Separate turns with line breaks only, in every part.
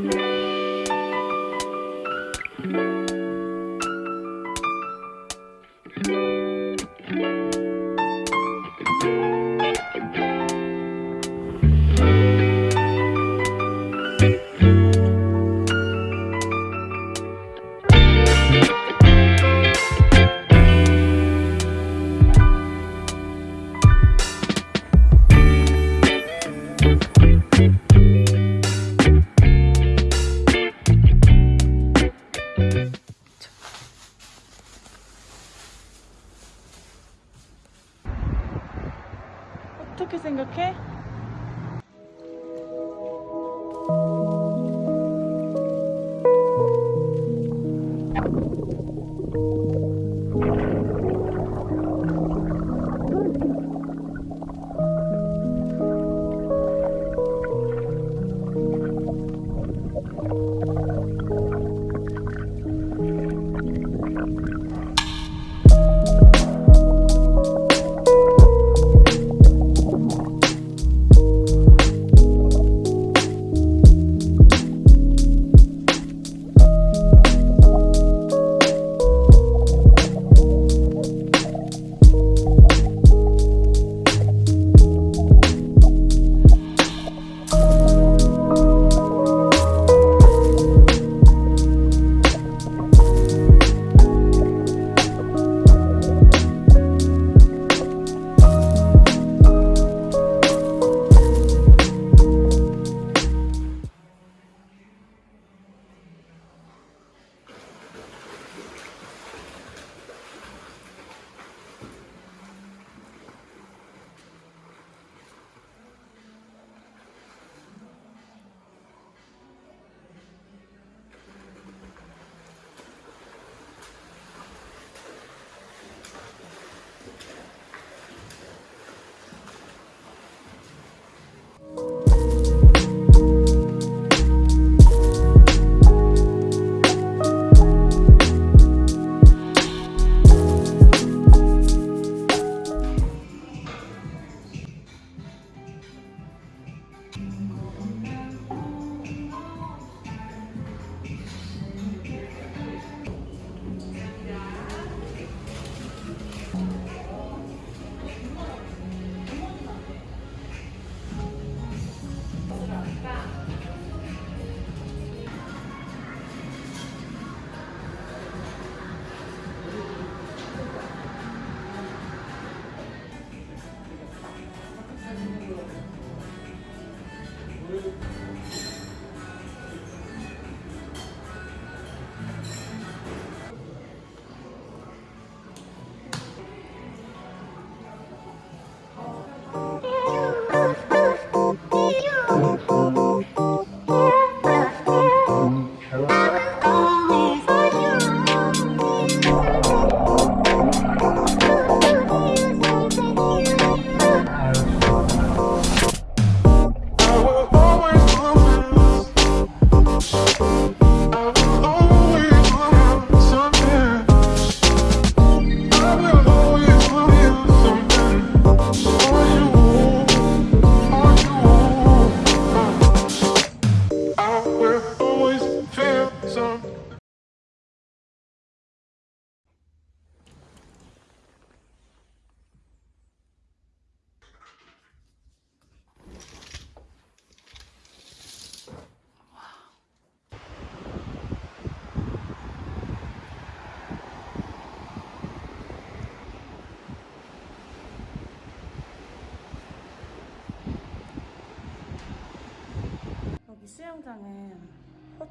Thank you. 어떻게 생각해?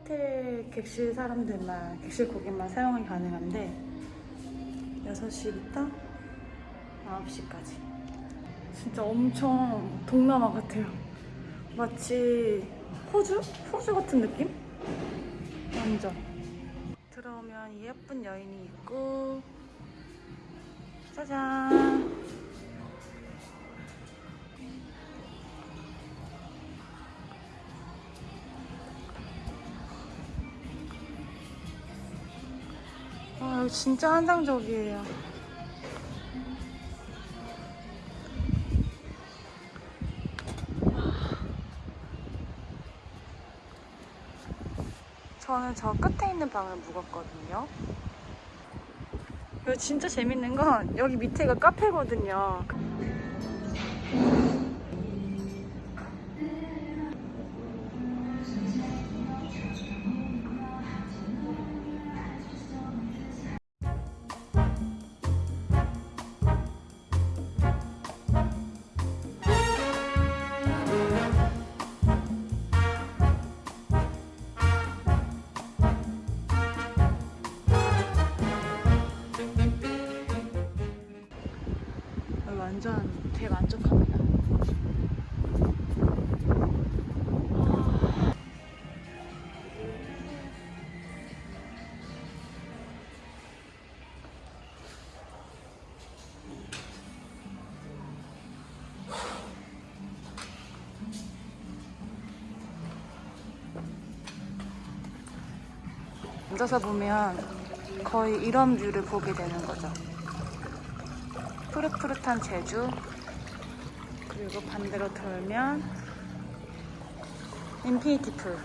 호텔 객실 사람들만 객실 고객만 사용이 가능한데 6시부터 9시까지 진짜 엄청 동남아 같아요 마치 호주? 호주 같은 느낌? 완전 들어오면 이 예쁜 여인이 있고 진짜 한상적이에요 저는 저 끝에 있는 방을 묵었거든요. 여기 진짜 재밌는 건 여기 밑에가 카페거든요. 앉아서 보면 거의 이런 view를 보게 되는 거죠. 푸릇푸릇한 제주 그리고 반대로 돌면 infinity pool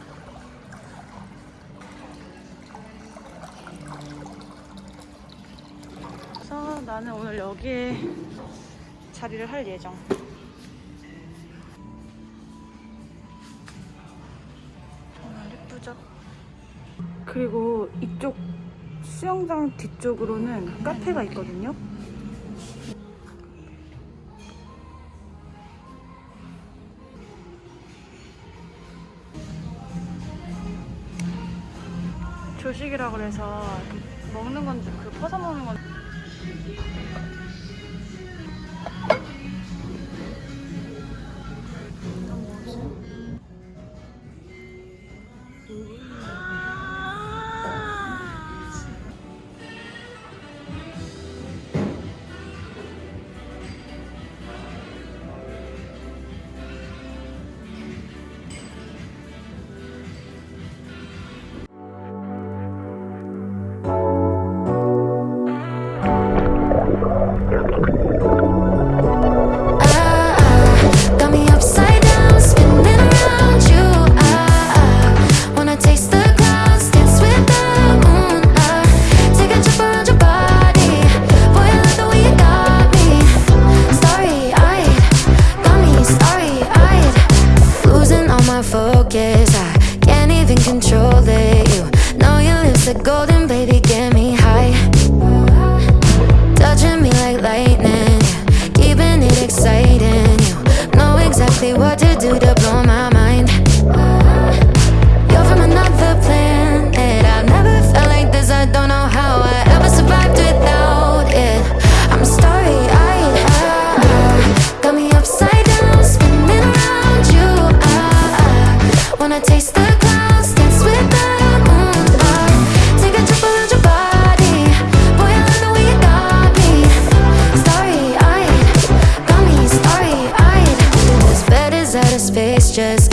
그래서 나는 오늘 여기에 자리를 할 예정 수영장 뒤쪽으로는 카페가 있거든요. 조식이라 그래서 먹는 건그 퍼서 먹는 건
ah, control it. You know your lips are golden, baby, just